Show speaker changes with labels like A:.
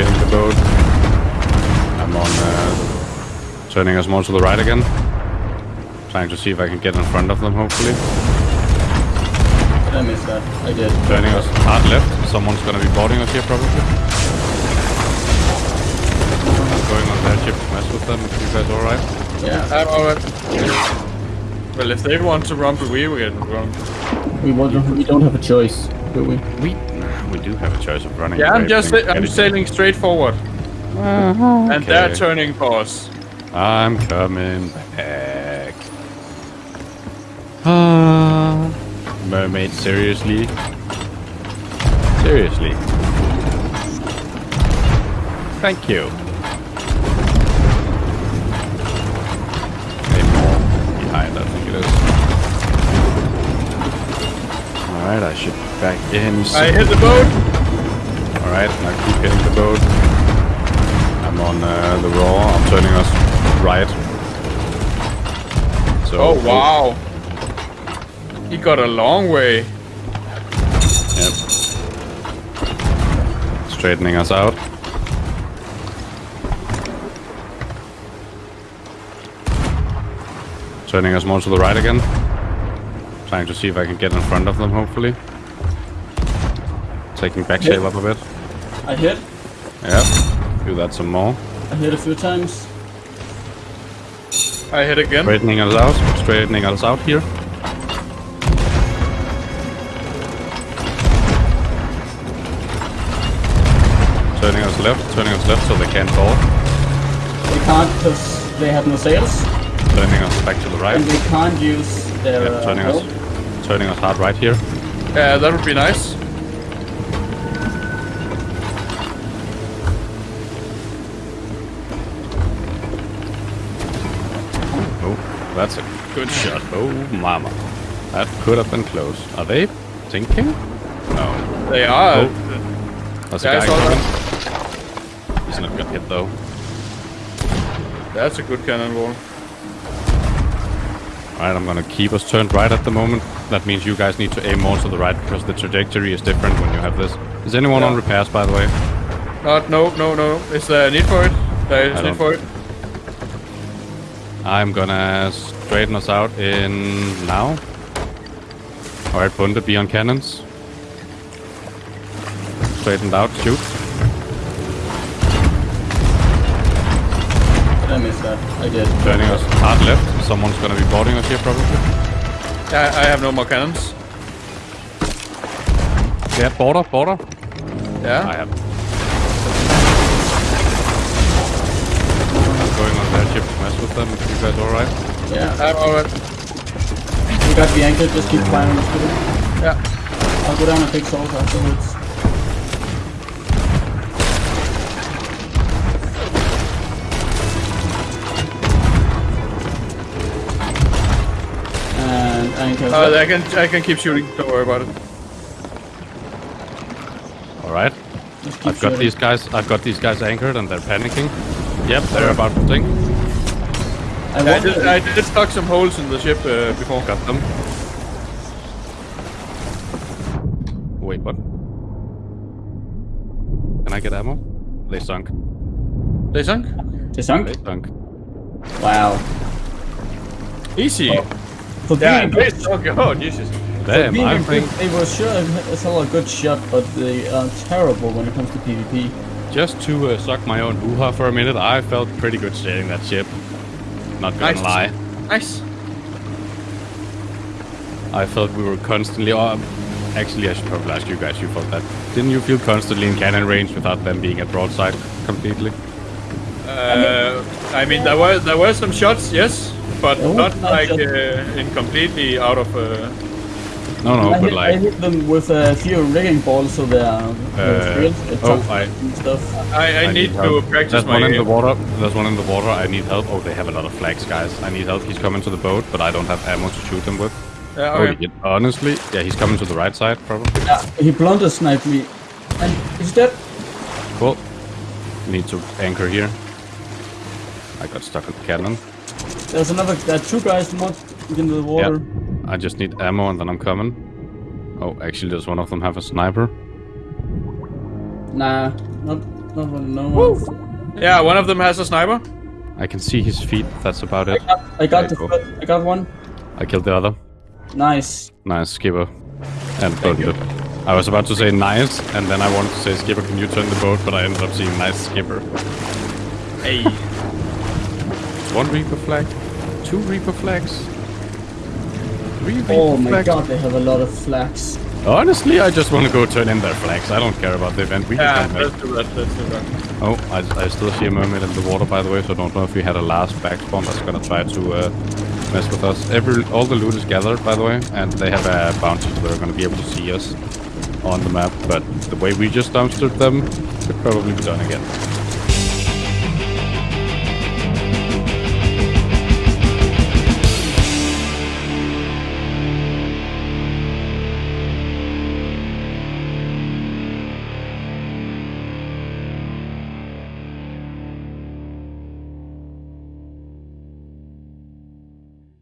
A: hitting the boat. I'm on uh, turning us more to the right again. Trying to see if I can get in front of them, hopefully.
B: I missed that? I did.
A: Turning us hard left. Someone's gonna be boarding us here, probably. I'm going on their ship to mess with them. If you guys alright?
B: Yeah.
C: I'm alright. Well, if they want to run, we will get run.
B: We want we don't have a choice, do we?
A: We we do have a choice of running.
C: Yeah, I'm just I'm
A: getting-
C: sailing straight forward, and they're turning for us.
A: I'm coming back. Ah, mermaid, seriously? Seriously? Thank you. Hey, more behind, I think it is. Alright, I should back in.
C: I hit the boat.
A: Alright, now keep hitting the boat. I'm on uh, the raw. I'm turning us right. So,
C: Oh wow! He got a long way.
A: Yep. Straightening us out. Turning us more to the right again. Trying to see if I can get in front of them, hopefully. Taking back sail up a bit.
B: I hit.
A: Yeah. Do that some more.
B: I hit a few times.
C: I hit again.
A: Straightening us out. Straightening us out here. Turning us left. Turning us left so they can't board.
B: They can't because they have no sails,
A: Turning us back to the right.
B: and they can't use their.
A: Yep,
B: uh,
A: turning
B: boat.
A: us, turning us hard right here.
C: Yeah, that would be nice.
A: That's a good shot. Oh, mama. That could have been close. Are they thinking? No.
C: They are.
A: Oh. That's
C: Yeah,
A: a guy coming. He's not gonna hit though.
C: That's a good cannonball.
A: Alright, I'm gonna keep us turned right at the moment. That means you guys need to aim more to the right because the trajectory is different when you have this. Is anyone on repairs, by the way?
C: Not, no, no, no. Is there a need for it? There is
A: I
C: need for it.
A: I'm gonna straighten us out in now. Alright, Bunde, be on cannons. Straightened out, shoot.
B: Did I miss that? I did.
A: Turning us hard left. Someone's gonna be boarding us here, probably.
C: Yeah, I have no more cannons.
A: Yeah, border, border.
C: Yeah.
A: I have. Mess with them. If you guys alright?
B: Yeah.
C: I'm alright.
B: We got the anchor. Just keep firing. Let's it.
C: Yeah.
B: I'll go down and take salt afterwards. And anchor.
C: Uh, I can I can keep shooting. Don't worry about it.
A: Alright. I've got
B: shooting.
A: these guys. I've got these guys anchored and they're panicking. Yep, they're about to sink.
B: I
C: I
B: wonder-
C: did, I did stuck some holes in the ship uh, before.
A: Got them. Wait, what? Can I get ammo? They sunk.
C: They sunk.
B: They sunk?
A: They sunk.
B: Wow.
C: Easy.
B: For
C: Yeah,
B: being,
C: they sunk. Oh Jesus.
A: Damn,
B: being
A: I
B: a
A: think
B: they were sure it's a good shot, but they are terrible when it comes to PvP.
A: just to uh, suck my own hoo-ha for a minute, I felt pretty good sailing that ship. Not gonna
C: Nice.
A: lie.
C: Nice.
A: I felt we were constantly. Oh, actually, I should probably ask you guys. You felt that? Didn't you feel constantly in cannon range without them being at broadside completely?
C: Uh, I mean, there were there were some shots, yes, but
B: Oh,
C: not
B: not
C: like uh, in completely out of. Uh,
A: No, no,
B: I,
A: but
B: hit, I hit them with a few rigging balls, so they are
A: Uh, oh, I-
B: stuff.
C: I, I, need, to
A: help.
C: practice
A: There's
C: my
A: one in the water. There's one in the water. I need help. Oh, they have a lot of flags, guys. I need help. He's coming to the boat, but I don't have ammo to shoot him with.
C: Yeah,
A: Oh,
C: okay.
A: he- honestly, yeah, he's coming to the right side, probably.
B: Yeah, he blunder sniped me, and he's dead.
A: Cool. Need to anchor here. I got stuck in the cannon.
B: There's another. There are two guys not in the water.
A: I just need ammo and then I'm coming. Oh, actually, does one of them have a sniper?
B: Nah, not Nobody knows.
C: Yeah, one of them has a sniper.
A: I can see his feet. That's about it.
B: I got, I got the
A: go.
B: foot. I got one.
A: I killed the other.
B: Nice.
A: Nice, Skipper. And burned it. I was about to say nice, and then I wanted to say Skipper, can you turn the boat? But I ended up seeing nice Skipper.
C: Hey.
A: One Reaper flag, two Reaper flags, three Reaper
B: Oh my
A: flags.
B: god, they have a lot of flags.
A: Honestly, I just want to go turn in their flags. I don't care about the event. We
C: Yeah,
A: just don't
C: let's
A: make.
C: do that. Let's do that.
A: Oh, I, I still see a mermaid in the water, by the way. So I don't know if we had a last backspawn that's gonna try to uh, mess with us. Every all the loot is gathered, by the way, and they have a bounty, so they're gonna be able to see us on the map. But the way we just dumpstered them could probably be done again.